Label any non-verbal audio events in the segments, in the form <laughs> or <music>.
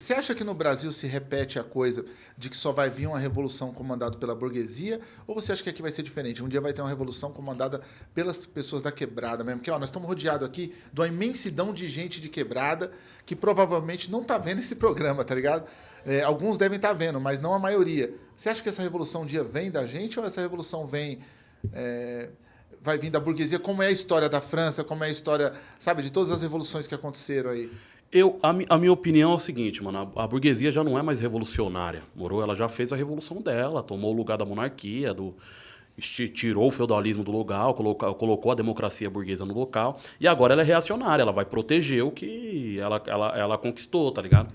Você acha que no Brasil se repete a coisa de que só vai vir uma revolução comandada pela burguesia? Ou você acha que aqui vai ser diferente? Um dia vai ter uma revolução comandada pelas pessoas da quebrada mesmo? Porque ó, nós estamos rodeados aqui de uma imensidão de gente de quebrada que provavelmente não está vendo esse programa, tá ligado? É, alguns devem estar tá vendo, mas não a maioria. Você acha que essa revolução um dia vem da gente ou essa revolução vem. É, vai vir da burguesia? Como é a história da França? Como é a história, sabe, de todas as revoluções que aconteceram aí? Eu, a, a, minha opinião é o seguinte, mano, a, a, burguesia já não é mais revolucionária, morou? Ela já fez a revolução dela, tomou o lugar da monarquia, do, tirou o feudalismo do local, colocou, colocou a democracia burguesa no local, e agora ela é reacionária, ela vai proteger o que ela, ela, ela conquistou, tá ligado?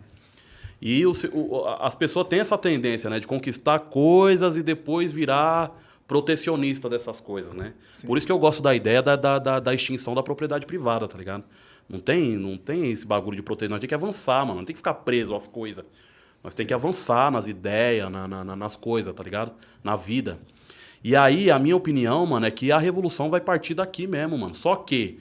E o, o, as pessoas têm essa tendência, né, de conquistar coisas e depois virar protecionista dessas coisas, né? Sim. Por isso que eu gosto da ideia da, da, da, da extinção da propriedade privada, tá ligado? Não tem, não tem esse bagulho de proteger. Nós tem que avançar, mano. Não tem que ficar preso às coisas. Nós tem que avançar nas ideias, na, na, nas coisas, tá ligado? Na vida. E aí, a minha opinião, mano, é que a revolução vai partir daqui mesmo, mano. Só que,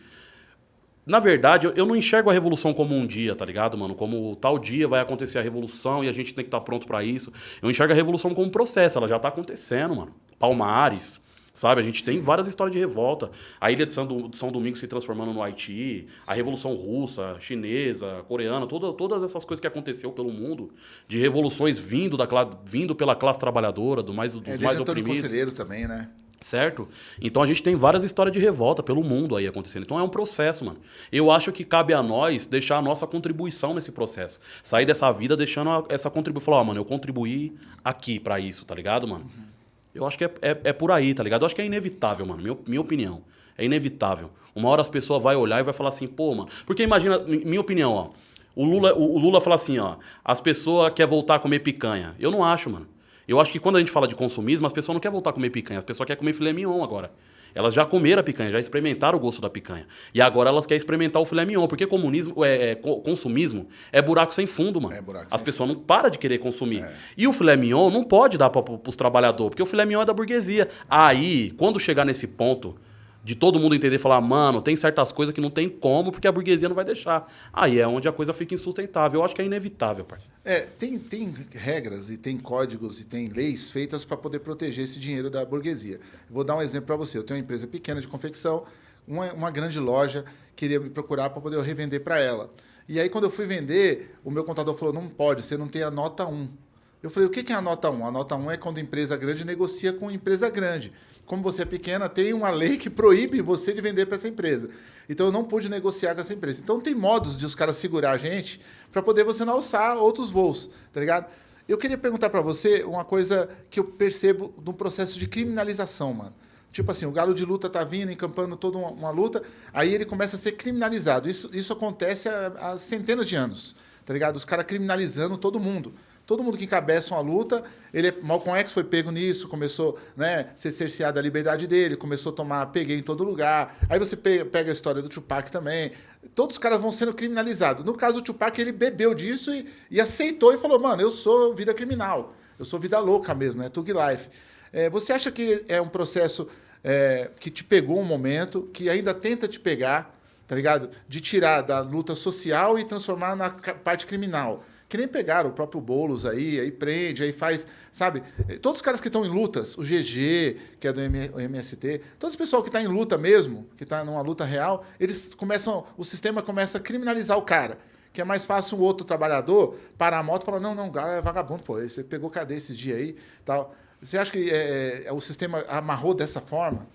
na verdade, eu, eu não enxergo a revolução como um dia, tá ligado, mano? Como tal dia vai acontecer a revolução e a gente tem que estar tá pronto para isso. Eu enxergo a revolução como um processo, ela já tá acontecendo, mano. Palmares, Sabe, a gente tem várias histórias de revolta. A ilha de São, de São Domingos se transformando no Haiti, a Revolução Russa, Chinesa, Coreana, toda, todas essas coisas que aconteceu pelo mundo, de revoluções vindo, da, vindo pela classe trabalhadora, do mais, dos é, mais oprimidos. Conselheiro também, né? Certo? Então a gente tem várias histórias de revolta pelo mundo aí acontecendo. Então é um processo, mano. Eu acho que cabe a nós deixar a nossa contribuição nesse processo. Sair dessa vida deixando essa contribuição. Falar, ó, oh, mano, eu contribuí aqui para isso, tá ligado, mano? Uhum. Eu acho que é, é, é, por aí, tá ligado? Eu acho que é inevitável, mano. Minha, minha opinião. É inevitável. Uma hora as pessoas vão olhar e vai falar assim, pô, mano. Porque imagina, minha opinião, ó. O Lula, o, o Lula fala assim, ó. As pessoas querem voltar a comer picanha. Eu não acho, mano. Eu acho que quando a gente fala de consumismo, as pessoas não querem voltar a comer picanha. As pessoas querem comer filé mignon agora. Elas já comeram a picanha, já experimentaram o gosto da picanha. E agora elas querem experimentar o filé mignon, porque comunismo, é, é consumismo é buraco sem fundo, mano. É buraco As pessoas não param de querer consumir. É. E o filé mignon não pode dar para os trabalhadores, porque o filé mignon é da burguesia. Aí, quando chegar nesse ponto de todo mundo entender e falar, mano, tem certas coisas que não tem como, porque a burguesia não vai deixar. Aí é onde a coisa fica insustentável. Eu acho que é inevitável, parceiro. É, tem, tem regras e tem códigos e tem leis feitas para poder proteger esse dinheiro da burguesia. vou dar um exemplo para você. Eu tenho uma empresa pequena de confecção, uma, uma grande loja queria me procurar para poder revender para ela. E aí, quando eu fui vender, o meu contador falou, não pode, você não tem a nota 1. Eu falei, o que é a nota 1? A nota 1 é quando a empresa grande negocia com empresa grande como você é pequena, tem uma lei que proíbe você de vender para essa empresa. Então eu não pude negociar com essa empresa. Então tem modos de os caras segurar a gente para poder você não alçar outros voos, tá ligado? Eu queria perguntar para você uma coisa que eu percebo no processo de criminalização, mano. Tipo assim, o galo de luta tá vindo, encampando toda uma, uma luta, aí ele começa a ser criminalizado. Isso, isso acontece há, há centenas de anos, tá ligado? Os caras criminalizando todo mundo. Todo mundo que encabeça uma luta, ele é, Malcolm X foi pego nisso, começou né, a ser cerceado a liberdade dele, começou a tomar peguei em todo lugar. Aí você pega, a história do Tupac também. Todos os caras vão sendo criminalizados. No caso do Tupac, ele bebeu disso e, e aceitou e falou, mano, eu sou vida criminal. Eu sou vida louca mesmo, né? Tug life. É, você acha que é um processo é, que te pegou um momento, que ainda tenta te pegar, tá ligado? De tirar da luta social e transformar na parte criminal que nem pegaram o próprio Boulos aí, aí prende, aí faz, sabe? Todos os caras que estão em lutas, o GG, que é do MST, todo esse pessoal que está em luta mesmo, que está numa luta real, eles começam, o sistema começa a criminalizar o cara. Que é mais fácil um outro trabalhador parar a moto e falar, não, não, o cara é vagabundo, pô, você pegou cadeia esses dias aí tal. Você acha que é, é, o sistema amarrou dessa forma?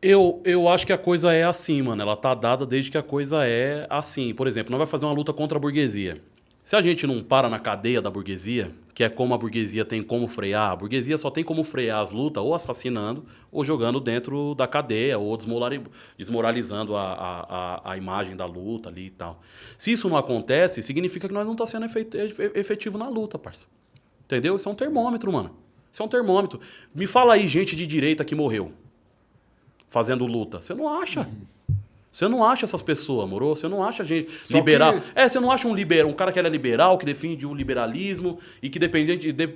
Eu, eu acho que a coisa é assim, mano. Ela tá dada desde que a coisa é assim. Por exemplo, nós vai fazer uma luta contra a burguesia. Se a gente não para na cadeia da burguesia, que é como a burguesia tem como frear, a burguesia só tem como frear as lutas ou assassinando ou jogando dentro da cadeia ou desmoralizando a, a, a, imagem da luta ali e tal. Se isso não acontece, significa que nós não estamos tá sendo efetivo na luta, parça. Entendeu? Isso é um termômetro, mano. Isso é um termômetro. Me fala aí gente de direita que morreu fazendo luta. Você não acha? Você não acha essas pessoas, moro? Você não acha gente Só liberal. Que... É, você não acha um liberal, um cara que é liberal, que defende o liberalismo e que dependente de,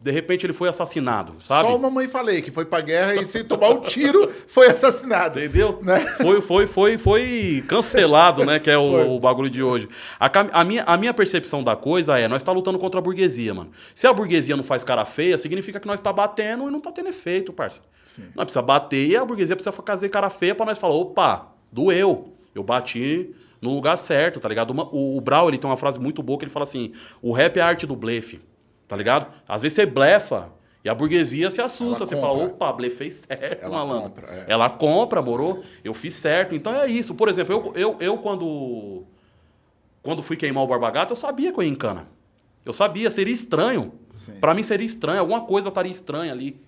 de repente ele foi assassinado, sabe? Só uma mãe falei que foi pra guerra e se tomar um tiro <laughs> foi assassinado. Entendeu? Né? Foi, foi, foi, foi cancelado, né? Que é o, o bagulho de hoje. A, a, minha, a minha percepção da coisa é, nós tá lutando contra a burguesia, mano. Se a burguesia não faz cara feia, significa que nós tá batendo e não tá tendo efeito, parça. Sim. Nós precisa bater e a burguesia precisa fazer cara feia pra nós falar, opa, doeu. Eu bati no lugar certo, tá ligado? Uma, o, o Brau, ele tem uma frase muito boa que ele fala assim: o rap é a arte do blefe, tá ligado? Às vezes você blefa e a burguesia se assusta. Ela você compra. fala, opa, blefei certo, Ela malandro. Compra, é. Ela compra, morou? Eu fiz certo. Então é isso. Por exemplo, eu, eu, eu quando, quando fui queimar o Barbagato, eu sabia que eu ia em cana. Eu sabia, seria estranho. Para mim seria estranho, alguma coisa estaria estranha ali.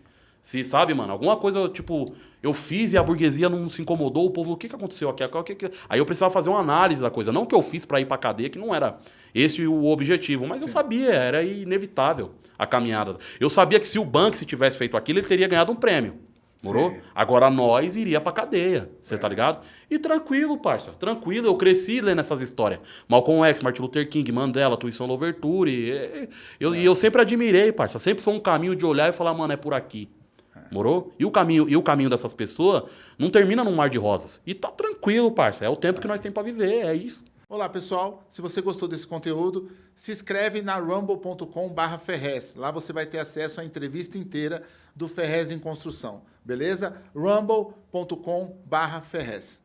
Se, sabe, mano? Alguma coisa, tipo, eu fiz e a burguesia não se incomodou, o povo, o que, que aconteceu aqui? O que que... Aí eu precisava fazer uma análise da coisa. Não que eu fiz para ir pra cadeia, que não era esse o objetivo, mas Sim. eu sabia, era inevitável a caminhada. Eu sabia que se o Banks tivesse feito aquilo, ele teria ganhado um prêmio. Morou? Sim. Agora nós iria pra cadeia, você tá é. tá ligado? E tranquilo, parça, tranquilo. Eu cresci lendo essas histórias. Malcolm X, Martin Luther King, Mandela, Tuição Louverture. E eu, é. e eu sempre admirei, parça. Sempre foi um caminho de olhar e falar, mano, é por aqui. Morou? E o caminho, e o caminho dessas pessoas não termina num mar de rosas. E tá tranquilo, parça. É o tempo que nós temos para viver, é isso. Olá, pessoal. Se você gostou desse conteúdo, se inscreve na rumble.com/ferrez. Lá você vai ter acesso à entrevista inteira do Ferrez em Construção. Beleza? rumble.com/ferrez.